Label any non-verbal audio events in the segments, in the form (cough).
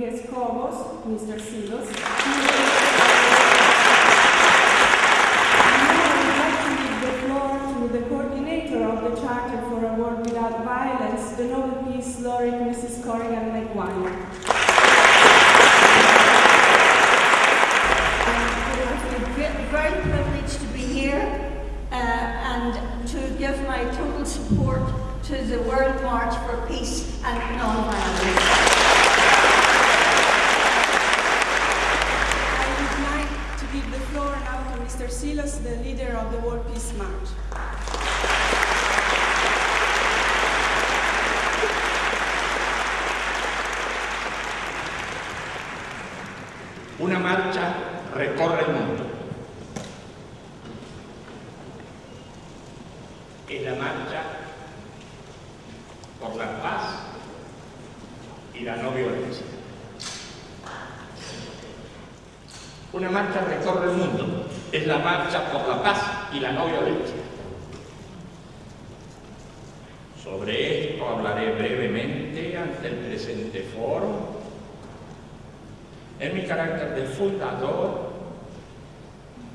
Rodriguez Cobos, Mr. Silos. Es la marcha por la paz y la no violencia. Una marcha recorre el mundo. Es la marcha por la paz y la no violencia. Sobre esto hablaré brevemente ante el presente foro en mi carácter de fundador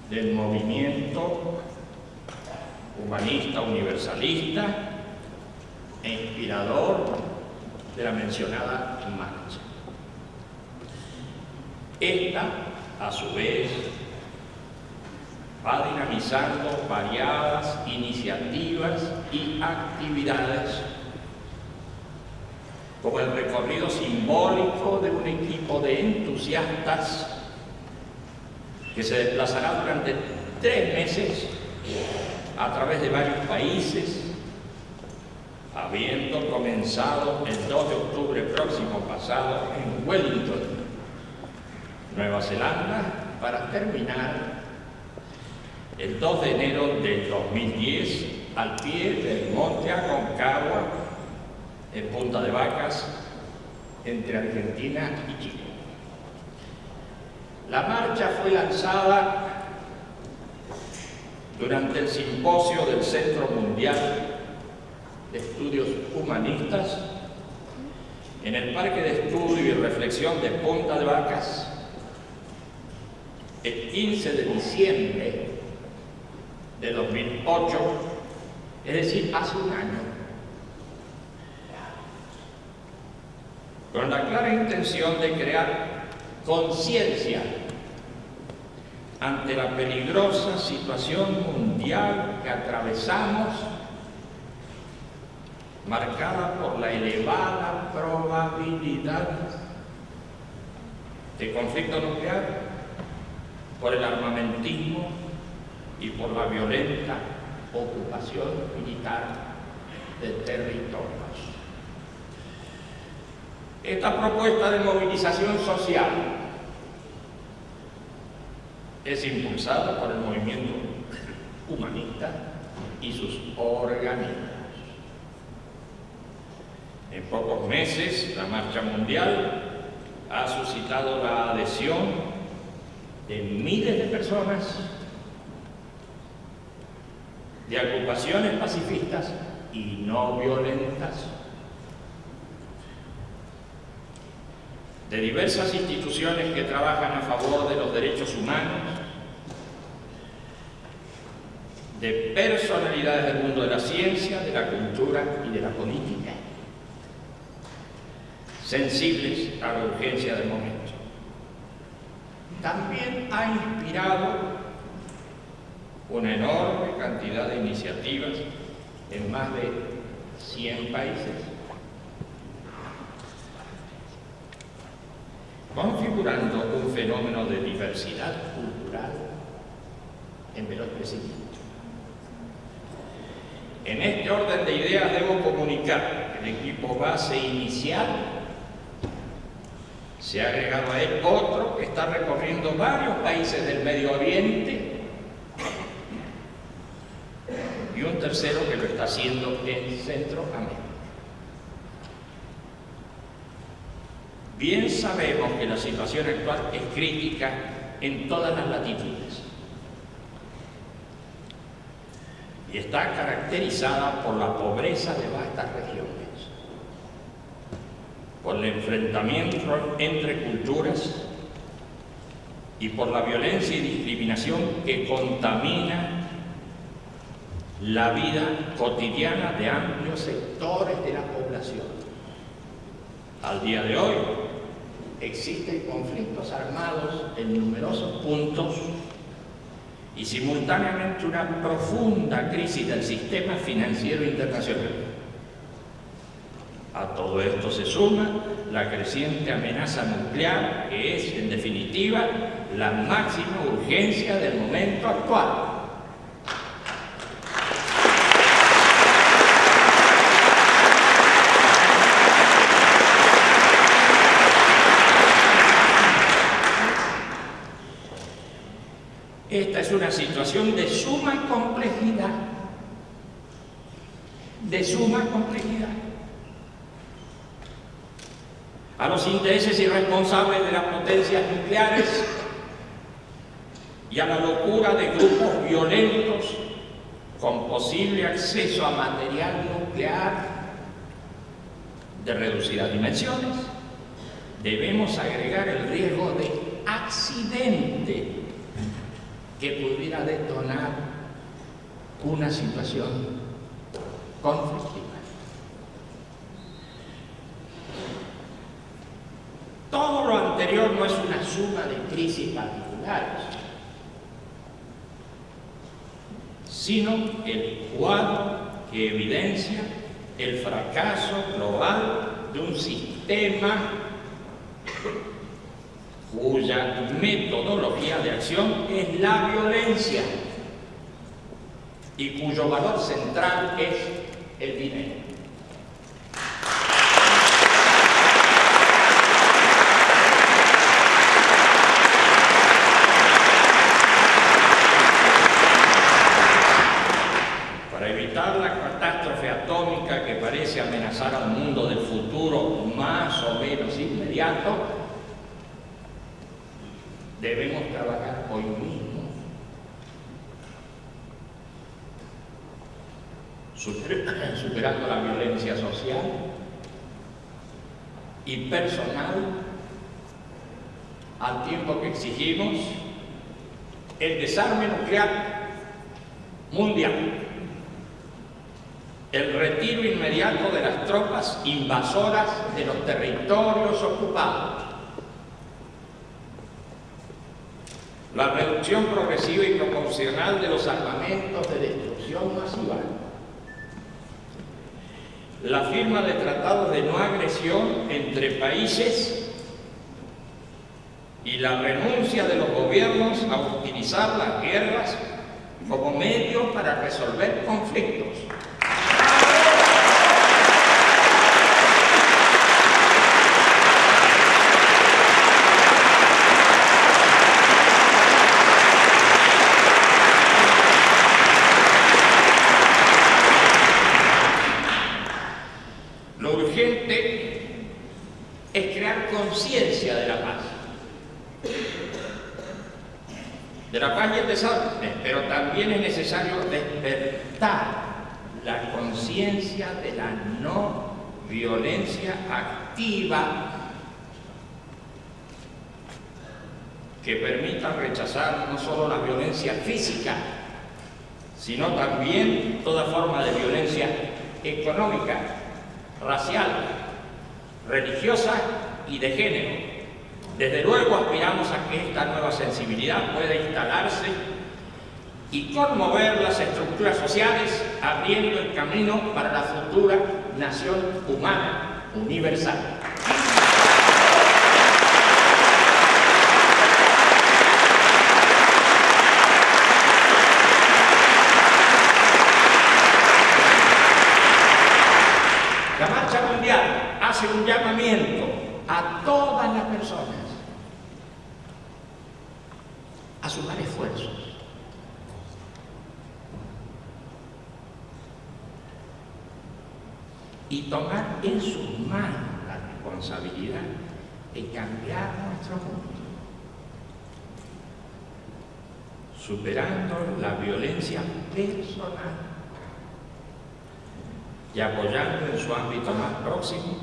del movimiento humanista universalista e inspirador de la mencionada marcha. Esta, a su vez, va dinamizando variadas iniciativas y actividades como el recorrido simbólico de un equipo de entusiastas que se desplazará durante tres meses a través de varios países, habiendo comenzado el 2 de octubre próximo pasado en Wellington, Nueva Zelanda, para terminar el 2 de enero del 2010 al pie del Monte Aconcagua en Punta de Vacas, entre Argentina y Chile. La marcha fue lanzada durante el simposio del Centro Mundial de Estudios Humanistas en el Parque de Estudio y Reflexión de Punta de Vacas el 15 de diciembre de 2008, es decir, hace un año. con la clara intención de crear conciencia ante la peligrosa situación mundial que atravesamos, marcada por la elevada probabilidad de conflicto nuclear, por el armamentismo y por la violenta ocupación militar de territorios. Esta propuesta de movilización social es impulsada por el movimiento humanista y sus organismos. En pocos meses, la Marcha Mundial ha suscitado la adhesión de miles de personas de agrupaciones pacifistas y no violentas de diversas instituciones que trabajan a favor de los derechos humanos, de personalidades del mundo de la ciencia, de la cultura y de la política, sensibles a la urgencia del momento. También ha inspirado una enorme cantidad de iniciativas en más de 100 países configurando un fenómeno de diversidad cultural en veloz crecimiento. En este orden de ideas debo comunicar que el equipo base inicial se ha agregado a él otro que está recorriendo varios países del Medio Oriente y un tercero que lo está haciendo en Centroamérica. Bien sabemos que la situación actual es crítica en todas las latitudes y está caracterizada por la pobreza de vastas regiones, por el enfrentamiento entre culturas y por la violencia y discriminación que contamina la vida cotidiana de amplios sectores de la población. Al día de hoy existen conflictos armados en numerosos puntos y simultáneamente una profunda crisis del sistema financiero internacional. A todo esto se suma la creciente amenaza nuclear, que es, en definitiva, la máxima urgencia del momento actual. Esta es una de suma complejidad, de suma complejidad. A los intereses irresponsables de las potencias nucleares y a la locura de grupos violentos con posible acceso a material nuclear de reducidas dimensiones, debemos agregar el riesgo de accidente que pudiera detonar una situación conflictiva. Todo lo anterior no es una suma de crisis particulares, sino el cuadro que evidencia el fracaso global de un sistema cuya metodología de acción es la violencia y cuyo valor central es el dinero. Para evitar la catástrofe atómica que parece amenazar al mundo del futuro más o menos inmediato, debemos trabajar hoy mismo, (laughs) superando la violencia social y personal, al tiempo que exigimos el desarme nuclear mundial, el retiro inmediato de las tropas invasoras de los territorios ocupados, la reducción progresiva y proporcional de los armamentos de destrucción masiva, la firma de tratados de no agresión entre países y la renuncia de los gobiernos a utilizar las guerras como medio para resolver conflictos. Lo urgente es crear conciencia de la paz. De la paz y el desastre, pero también es necesario despertar la conciencia de la no violencia activa que permita rechazar no solo la violencia física, sino también toda forma de violencia económica, racial, religiosa y de género. Desde luego aspiramos a que esta nueva sensibilidad pueda instalarse y conmover las estructuras sociales, abriendo el camino para la futura nación humana universal. hace un llamamiento a todas las personas a sumar esfuerzos. Y tomar en sus manos la responsabilidad de cambiar nuestro mundo. superando la violencia personal y apoyando en su ámbito más próximo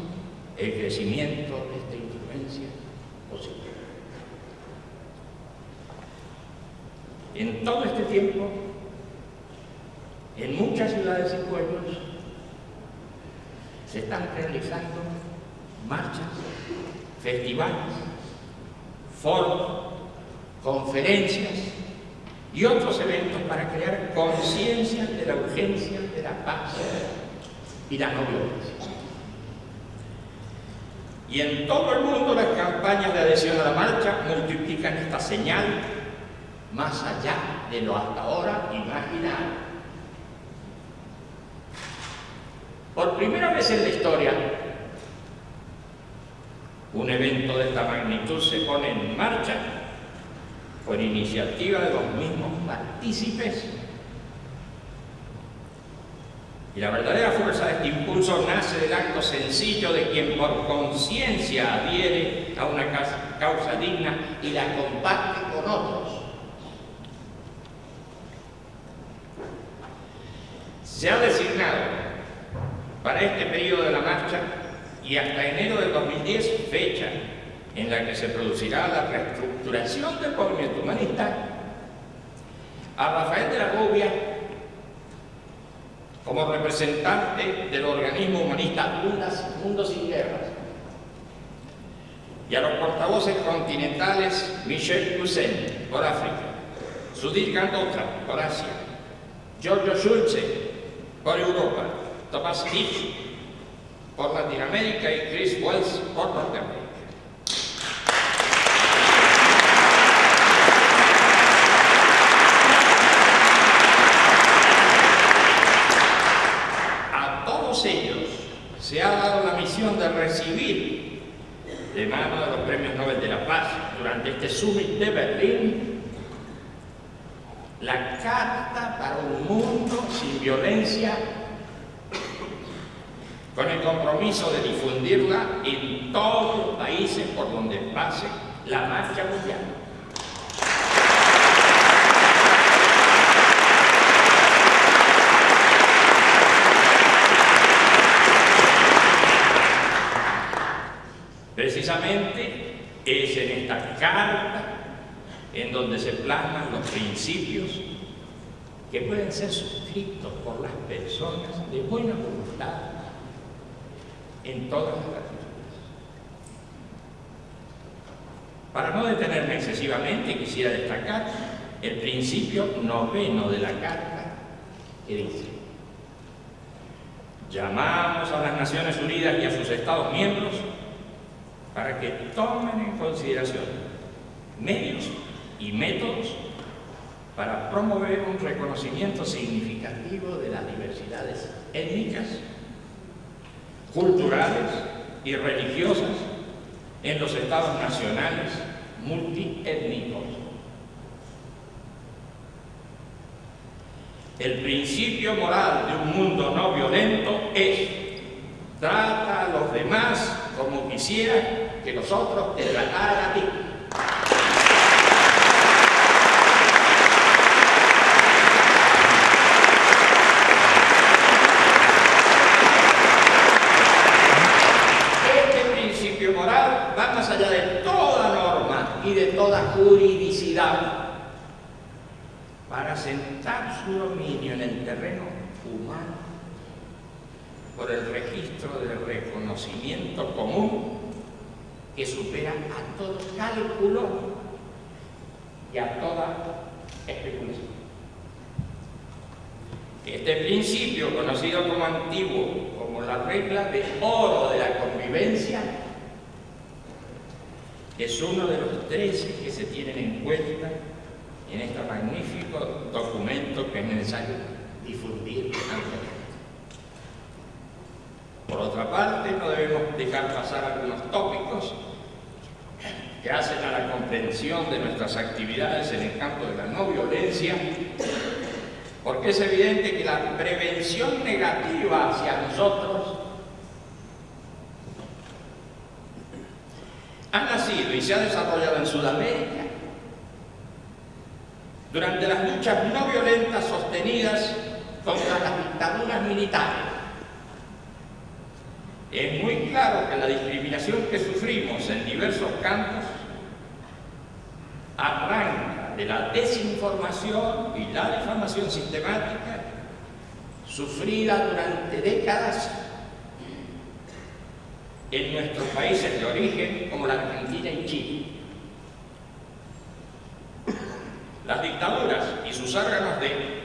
el crecimiento de esta influencia posible. En todo este tiempo, en muchas ciudades y pueblos, se están realizando marchas, festivales, foros, conferencias y otros eventos para crear conciencia de la urgencia de la paz y la no. Y en todo el mundo las campañas de adhesión a la marcha multiplican esta señal más allá de lo hasta ahora imaginado. Por primera vez en la historia, un evento de esta magnitud se pone en marcha por iniciativa de los mismos partícipes. Y la verdadera fuerza de este impulso nace del acto sencillo de quien por conciencia adhiere a una causa digna y la comparte con otros. Se ha designado para este periodo de la marcha y hasta enero del 2010 fecha en la que se producirá la reestructuración del movimiento humanista, a Rafael de la Rubia como representante del organismo humanista Mundo Sin Guerras y a los portavoces continentales Michel Cousin por África, Sudhir Gandotra por Asia, Giorgio Schulze por Europa, Thomas Hitch por Latinoamérica y Chris Wells por Norteamérica. de recibir de mano de los premios Nobel de la Paz durante este summit de Berlín la carta para un mundo sin violencia con el compromiso de difundirla en todos los países por donde pase la marcha mundial. Precisamente es en esta carta en donde se plasman los principios que pueden ser suscritos por las personas de buena voluntad en todas las latitudes. Para no detenerme excesivamente, quisiera destacar el principio noveno de la Carta que dice llamamos a las Naciones Unidas y a sus Estados miembros para que tomen en consideración medios y métodos para promover un reconocimiento significativo de las diversidades étnicas, culturales y religiosas en los estados nacionales multiétnicos. El principio moral de un mundo no violento es trata a los demás como quisiera que nosotros te trataran a ti. Este principio moral va más allá de toda norma y de toda juridicidad para sentar su dominio en el terreno humano por el registro del reconocimiento común que supera a todo cálculo y a toda especulación. Este principio, conocido como antiguo, como la regla de oro de la convivencia, es uno de los tres que se tienen en cuenta en este magnífico documento que es necesario difundir ampliamente. Por otra parte, no debemos dejar pasar algunos tópicos que hacen a la comprensión de nuestras actividades en el campo de la no violencia, porque es evidente que la prevención negativa hacia nosotros ha nacido y se ha desarrollado en Sudamérica durante las luchas no violentas sostenidas contra las dictaduras militares. Es muy claro que la discriminación que sufrimos en diversos campos arranca de la desinformación y la difamación sistemática sufrida durante décadas en nuestros países de origen como la Argentina y Chile. Las dictaduras y sus órganos de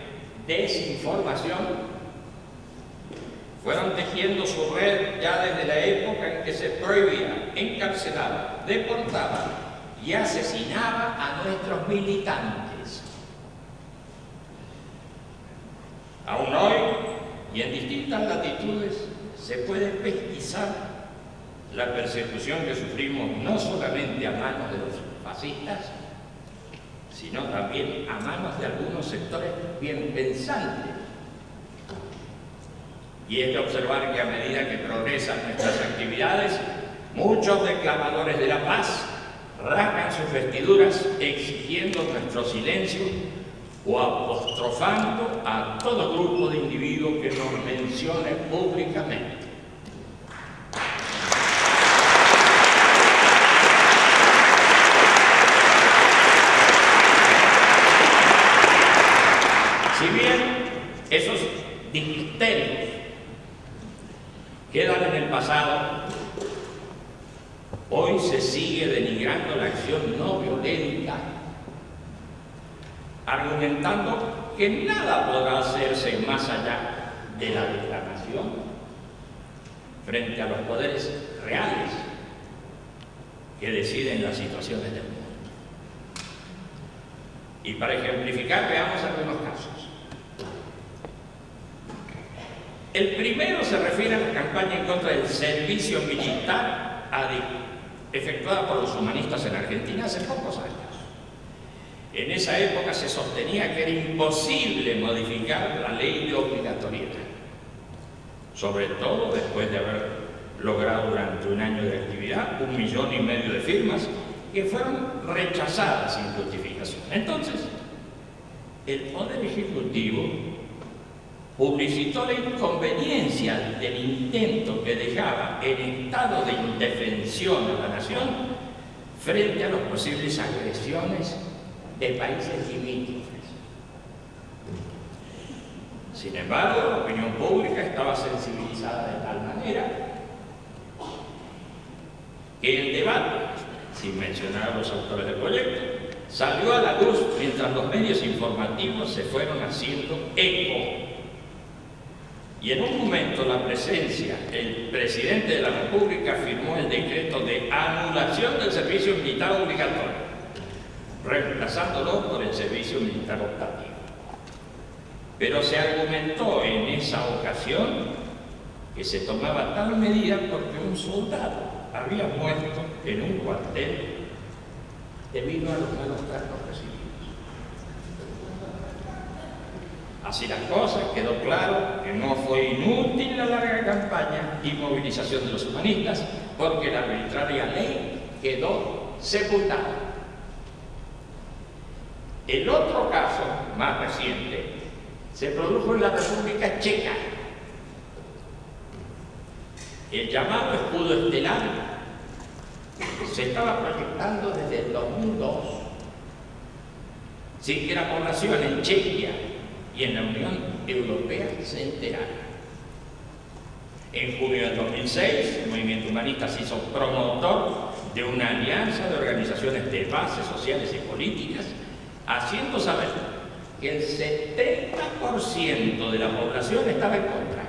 fueron tejiendo su red ya desde la época en que se prohibía, encarcelaba, deportaba y asesinaba a nuestros militantes. Aún hoy, y en distintas latitudes, se puede pesquisar la persecución que sufrimos no solamente a manos de los fascistas, sino también a manos de algunos sectores bien pensantes. Y es de observar que a medida que progresan nuestras actividades, muchos declamadores de la paz rasgan sus vestiduras exigiendo nuestro silencio o apostrofando a todo grupo de individuos que nos mencione públicamente. misterios quedan en el hoy se sigue denigrando la acción no violenta, argumentando que nada podrá hacerse más allá de la declamación frente a los poderes reales que deciden las situaciones del mundo. Y para ejemplificar, veamos algunos casos. El primero se refiere a la campaña en contra del servicio militar efectuada por los humanistas en Argentina hace pocos años. En esa época se sostenía que era imposible modificar la ley de obligatoriedad, sobre todo después de haber logrado durante un año de actividad un millón y medio de firmas que fueron rechazadas sin justificación. Entonces, el Poder Ejecutivo publicitó la inconveniencia del intento que dejaba en estado de indefensión a la nación frente a las posibles agresiones de países limítrofes. Sin embargo, la opinión pública estaba sensibilizada de tal manera que el debate, sin mencionar a los autores del proyecto, salió a la luz mientras los medios informativos se fueron haciendo eco y en un momento la presencia, el presidente de la República firmó el decreto de anulación del servicio militar obligatorio, reemplazándolo por el servicio militar optativo. Pero se argumentó en esa ocasión que se tomaba tal medida porque un soldado había muerto en un cuartel debido a los malos tratos Así las cosas, quedó claro que no fue inútil la larga campaña y movilización de los humanistas porque la arbitraria ley quedó sepultada. El otro caso, más reciente, se produjo en la República Checa. El llamado escudo estelar se estaba proyectando desde el 2002 sin que la población en Chequia y en la Unión Europea se enteraron. En junio del 2006, el movimiento humanista se hizo promotor de una alianza de organizaciones de bases sociales y políticas, haciendo saber que el 70% de la población estaba en contra.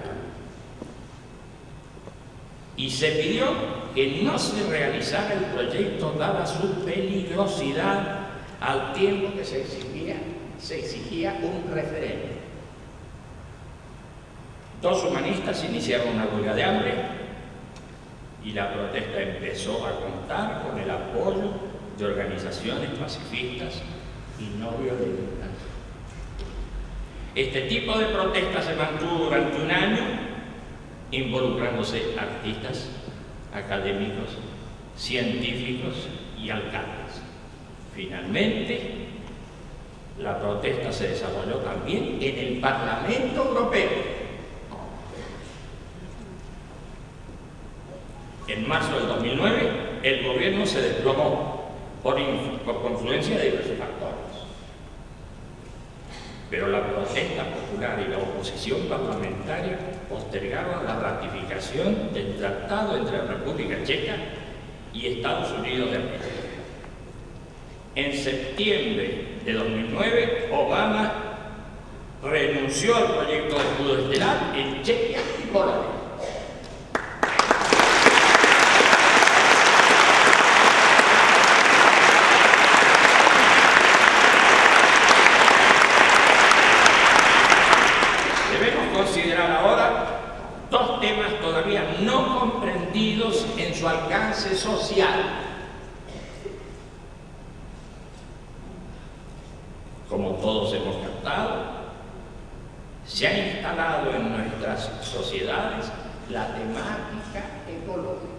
Y se pidió que no se realizara el proyecto dada su peligrosidad al tiempo que se exigía se exigía un referéndum. Dos humanistas iniciaron una huelga de hambre y la protesta empezó a contar con el apoyo de organizaciones pacifistas y no violentas. Este tipo de protesta se mantuvo durante un año involucrándose artistas, académicos, científicos y alcaldes. Finalmente, la protesta se desarrolló también en el Parlamento Europeo. En marzo del 2009, el gobierno se desplomó por, por confluencia de diversos factores. Pero la protesta popular y la oposición parlamentaria postergaron la ratificación del tratado entre la República Checa y Estados Unidos de América. En septiembre de 2009, Obama renunció al proyecto de escudo estelar en Chequia y Polonia. Debemos considerar ahora dos temas todavía no comprendidos en su alcance social. Como todos hemos captado, se ha instalado en nuestras sociedades la temática ecológica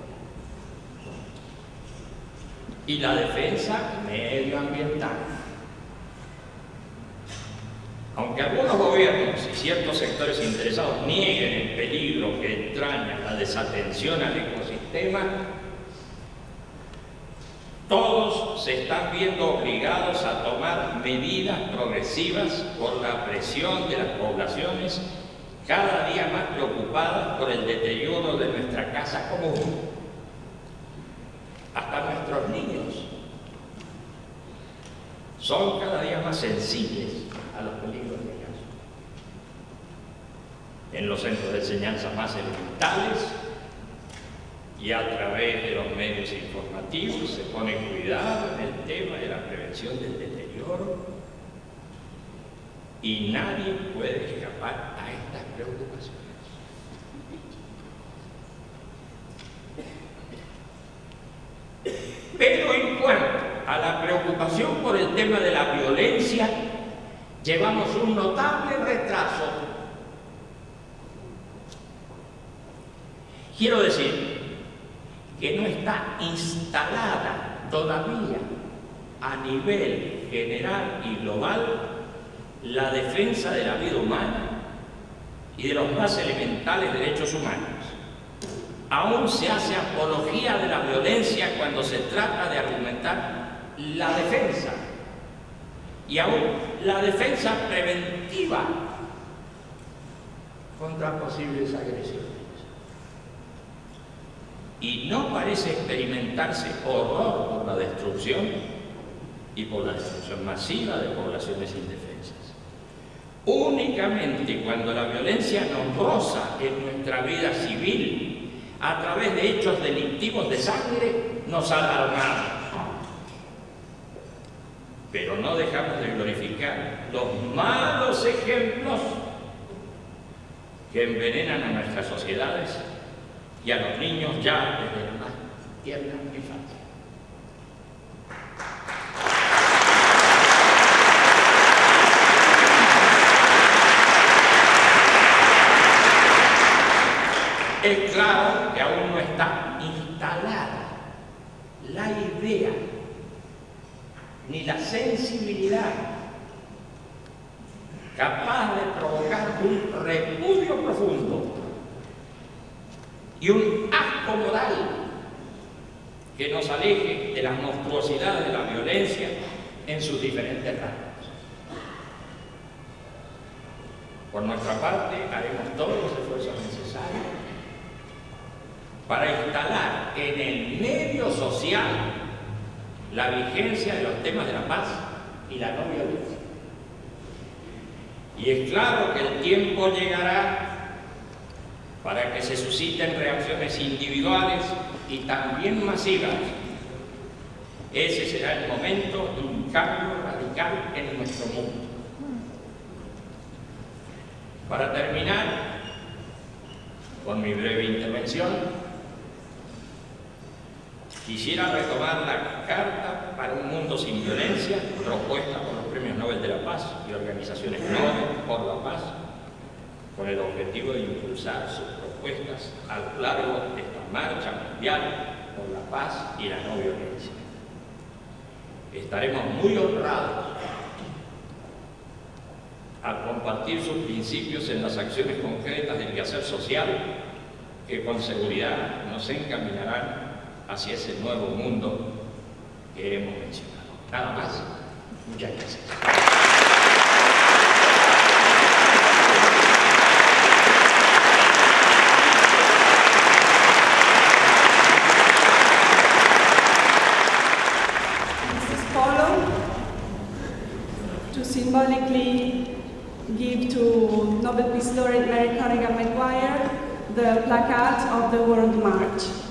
y la defensa medioambiental. Aunque algunos gobiernos y ciertos sectores interesados nieguen el peligro que entraña la desatención al ecosistema, todos se están viendo obligados a tomar medidas progresivas por la presión de las poblaciones cada día más preocupadas por el deterioro de nuestra casa común. Hasta nuestros niños son cada día más sensibles a los peligros de caso. En los centros de enseñanza más elementales y a través de los medios informativos se pone cuidado en el tema de la prevención del deterioro y nadie puede escapar a estas preocupaciones. Pero en cuanto a la por el tema de la violencia, llevamos un notable retraso. Quiero decir que no está instalada todavía a nivel general y global la defensa de la vida humana y de los más elementales derechos humanos. Aún se hace apología de la violencia cuando se trata de argumentar la defensa y aún la defensa preventiva contra posibles agresiones. Y no parece experimentarse horror por la destrucción y por la destrucción masiva de poblaciones indefensas. Únicamente cuando la violencia nos roza en nuestra vida civil a través de hechos delictivos de sangre nos alarmamos. Pero no dejamos de glorificar los malos ejemplos que envenenan a nuestras sociedades y a los niños ya desde la más tierna infancia. Es claro que aún no está instalada la idea ni la sensibilidad capaz de provocar un repudio profundo y un asco moral que nos aleje de las monstruosidades de la violencia en sus diferentes ramas. Por nuestra parte, haremos todos los esfuerzos necesarios para instalar en el medio social la vigencia de los temas de la paz y la no violencia. Y es claro que el tiempo llegará para que se susciten reacciones individuales y también masivas. Ese será el momento de un cambio radical en nuestro mundo. Para terminar con mi breve intervención, quisiera retomar la Carta para un Mundo sin Violencia, propuesta por los Premios Nobel de la Paz y organizaciones Nobel por la Paz, con el objetivo de impulsar sus propuestas a lo largo de esta marcha mundial por la paz y la no violencia. Estaremos muy honrados al compartir sus principios en las acciones concretas del quehacer social que con seguridad nos encaminarán hacia ese nuevo mundo que hemos mencionado. Nada más. Muchas gracias. To symbolically give to Nobel Peace Laureate Mary Corrigan Maguire the placard of the World March.